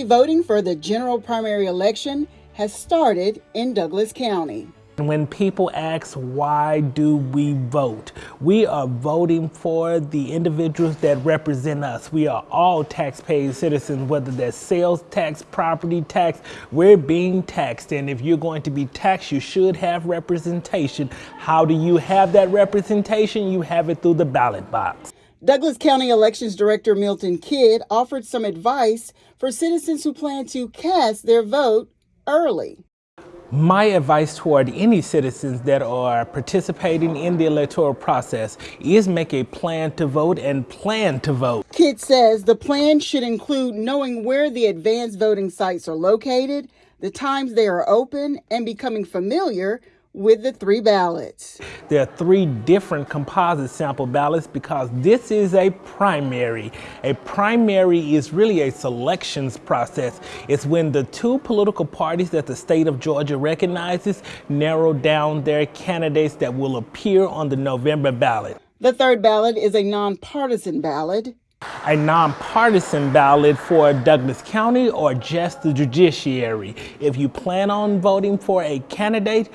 voting for the general primary election has started in Douglas County. When people ask why do we vote, we are voting for the individuals that represent us. We are all taxpaying citizens, whether that's sales tax, property tax, we're being taxed. And if you're going to be taxed, you should have representation. How do you have that representation? You have it through the ballot box. Douglas County Elections Director Milton Kidd offered some advice for citizens who plan to cast their vote early. My advice toward any citizens that are participating in the electoral process is make a plan to vote and plan to vote. Kidd says the plan should include knowing where the advanced voting sites are located, the times they are open, and becoming familiar with the three ballots. There are three different composite sample ballots because this is a primary. A primary is really a selections process. It's when the two political parties that the state of Georgia recognizes narrow down their candidates that will appear on the November ballot. The third ballot is a nonpartisan ballot a nonpartisan ballot for Douglas County or just the judiciary. If you plan on voting for a candidate,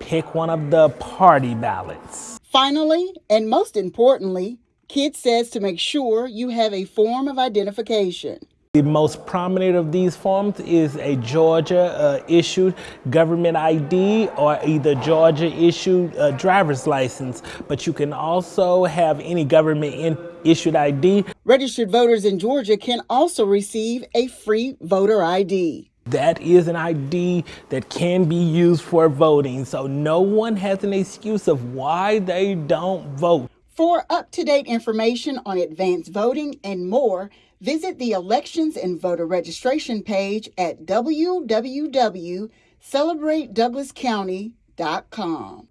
pick one of the party ballots. Finally, and most importantly, Kidd says to make sure you have a form of identification. The most prominent of these forms is a Georgia uh, issued government ID or either Georgia issued uh, driver's license, but you can also have any government issued ID. Registered voters in Georgia can also receive a free voter ID. That is an ID that can be used for voting, so no one has an excuse of why they don't vote. For up-to-date information on advanced voting and more, visit the Elections and Voter Registration page at www.celebratedouglascounty.com.